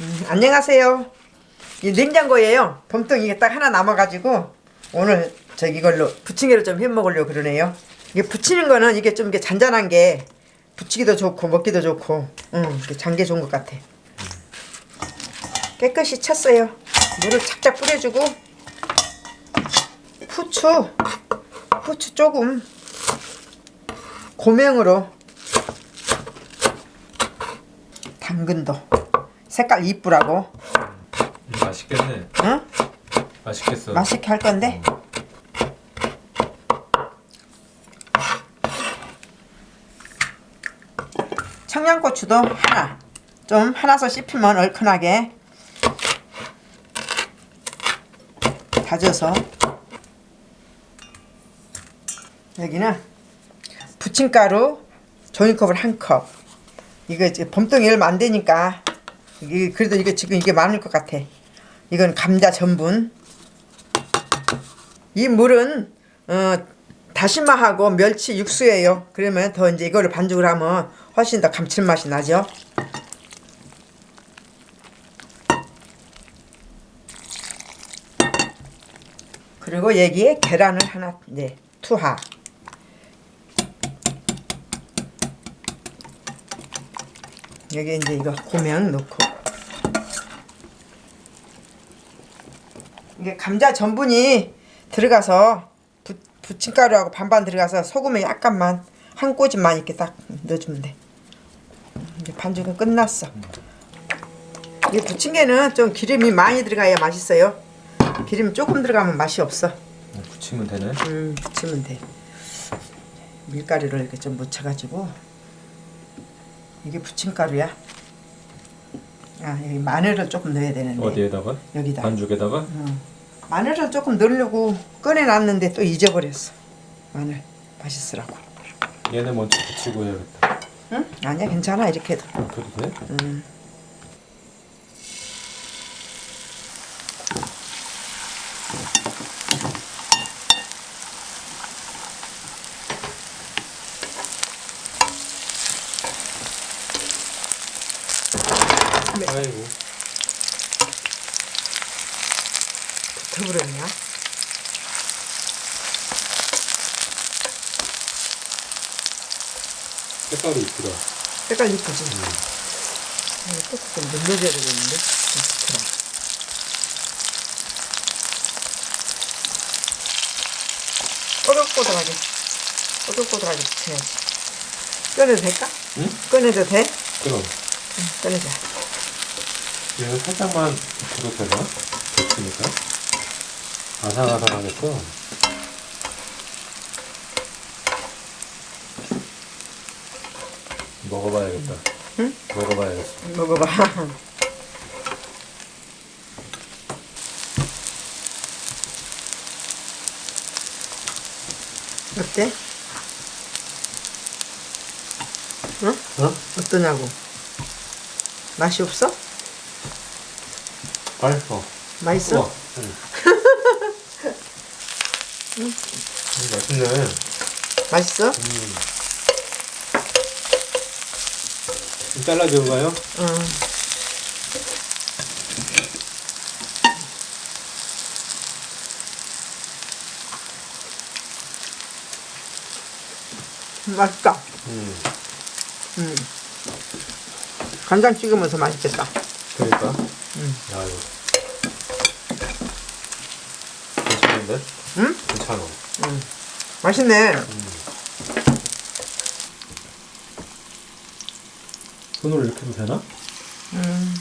음, 안녕하세요. 이 냉장고에요. 봄동 이게 딱 하나 남아가지고 오늘 저 이걸로 부침개를 좀 해 먹으려고 그러네요. 이게 부치는 거는 이게 좀 이게 잔잔한 게 부치기도 좋고 먹기도 좋고, 음, 이게 장게 좋은 것 같아. 깨끗이 쳤어요. 물을 착착 뿌려주고 후추, 후추 조금 고명으로 당근도 색깔 이쁘라고 맛있겠네. 응? 맛있겠어. 맛있게 할 건데 청양고추도 하나 좀 하나서 씹히면 얼큰하게 다져서 여기는 부침가루 종이컵을 한컵 이거 이제 봄동이 얼마 안 되니까 이게 그래도 이게 지금 이게 많을 것 같아 이건 감자 전분 이 물은 어, 다시마하고 멸치 육수예요. 그러면 더 이제 이거를 반죽을 하면 훨씬 더 감칠맛이 나죠. 그리고 여기에 계란을 하나 이제 투하. 여기 이제 이거 고명 넣고 이게 감자 전분이 들어가서 부, 부침가루하고 반반 들어가서 소금에 약간만 한 꼬집만 이렇게 딱 넣어주면 돼. 이제 반죽은 끝났어. 이 부침개는 좀 기름이 많이 들어가야 맛있어요. 기름 조금 들어가면 맛이 없어. 붙이면 되네. 음, 부치면 돼. 밀가루를 이렇게 좀 묻혀가지고 이게 부침가루야. 아, 여기 마늘을 조금 넣어야 되는데. 어디에다가? 여기다. 반죽에다가? 마늘을 조금 넣으려고 꺼내놨는데 또 잊어버렸어. 마늘 맛있으라고. 얘네 먼저 붙이고 해야겠다. 응? 아니야 괜찮아 이렇게 해도. 아, 그래도 돼? 음. 아이고. 더불었냐? 색깔이 이쁘다. 색깔 이쁘지? 음. 꼭좀 눌러줘야 되겠는데? 좋더라. 꼬들꼬들하게 꼬들꼬들하게 붙여야지 꺼내도 될까? 응? 꺼내도 돼? 그럼. 응, 꺼내자 얘는 살짝만 줘도 되나? 붙이니까. 아삭아삭하겠어. 먹어봐야겠다. 응? 먹어봐야겠어. 먹어봐 어때? 응? 어? 어떠냐고 맛이 없어? 맛있어. 맛있어? 우와. 응. 음, 맛있네. 맛있어? 음. 좀 잘라줘봐요. 응. 맛있다. 음. 음. 간장 찍으면서 맛있겠다. 그러니까. 음. 야 이거. 괜찮은데? 응? 괜찮아. 음. 맛있네. 손으로 이렇게 해도 되나? 음.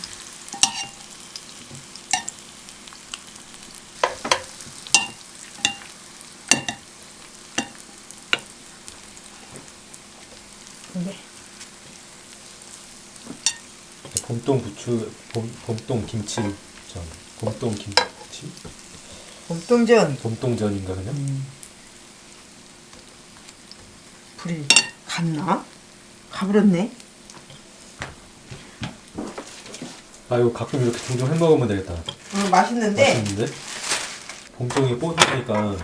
근데 봄동 부추, 봄, 봄동 김치 전. 봄동 김치? 봄동전 봄동전인가 그냥? 불이 갔나? 가버렸네. 아 이거 가끔 이렇게 종종 해 먹으면 되겠다. 음, 맛있는데 맛있는데? 봄동이 뽀드니까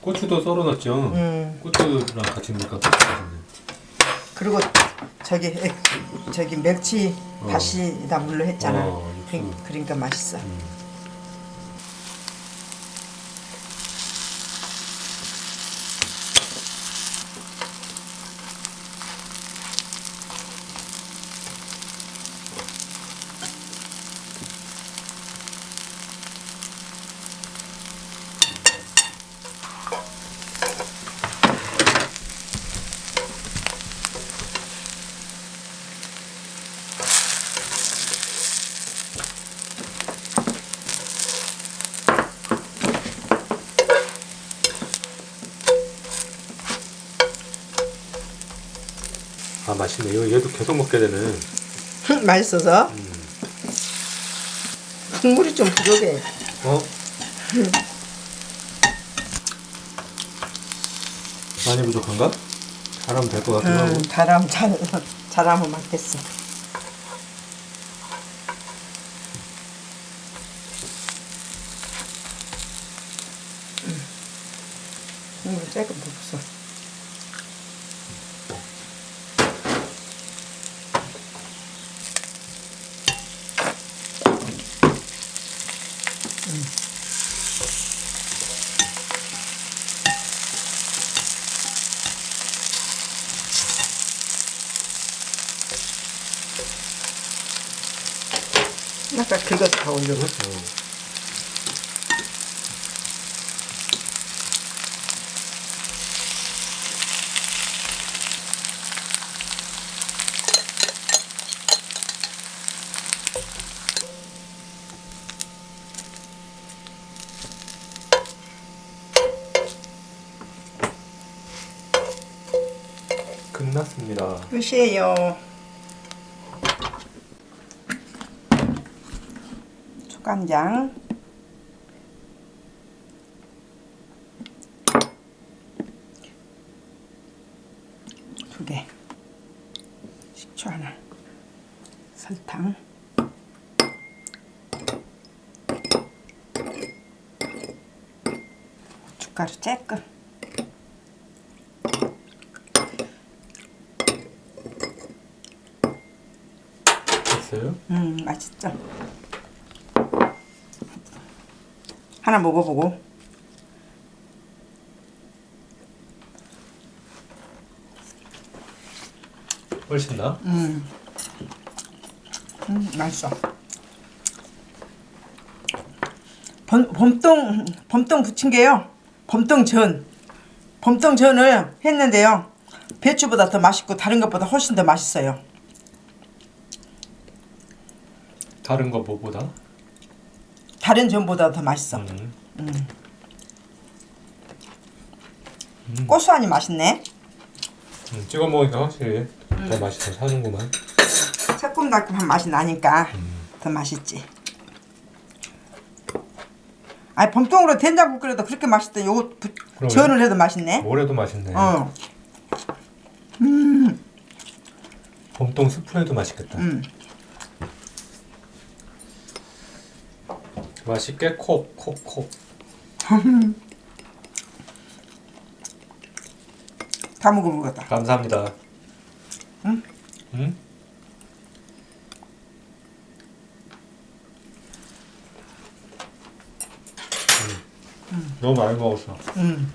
고추도 썰어놨죠? 음. 고추랑 같이 넣으니까. 그리고 저기 에, 저기 멸치 다시다 물로 했잖아. 어, 그. 그러니까 맛있어. 아 맛있네. 이거 얘도 계속 먹게 되는. 맛있어서 국물이 좀 부족해. 어? 많이 부족한가? 잘하면 될 것 같기도 하고. 음, 잘하면 잘 잘하면 맞겠어. 음. 국물 조금 부었 어. 아까 그거 다 올려. 어. 끝났습니다. 끝이에요. 초간장. 설탕. 고춧가루 쬐 끔. 됐어요? 음 맛있죠. 하나 먹어보고. 훨씬 나? 음, 음 맛있어. 범, 범동 범동 부침개요. 범동전. 범동전을 했는데요. 배추보다 더 맛있고 다른 것보다 훨씬 더 맛있어요. 다른 거 뭐보다? 다른 전보다 더 맛있어. 음. 고소하니 맛있네. 음, 찍어 먹으니까 확실히 더 맛이 더 사는구만. 새콤달콤한 맛이 나니까 더 맛있지. 아니 범통으로 된장국 끓여도 그렇게 맛있대. 요거 부-. 전을 해도 맛있네. 뭐래도 맛있네. 어, 봄동 스프레도 맛있겠다. 음. 맛있게 콕 콕 콕. 다 먹어보겠다. 감사합니다. 응? 응? 음. 너무 많이 먹었어. 음.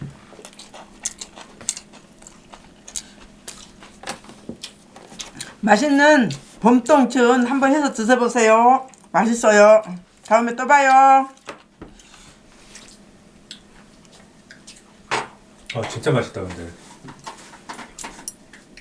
맛있는 봄동전 한번 해서 드셔보세요. 맛있어요. 다음에 또 봐요. 아 진짜 맛있다 근데.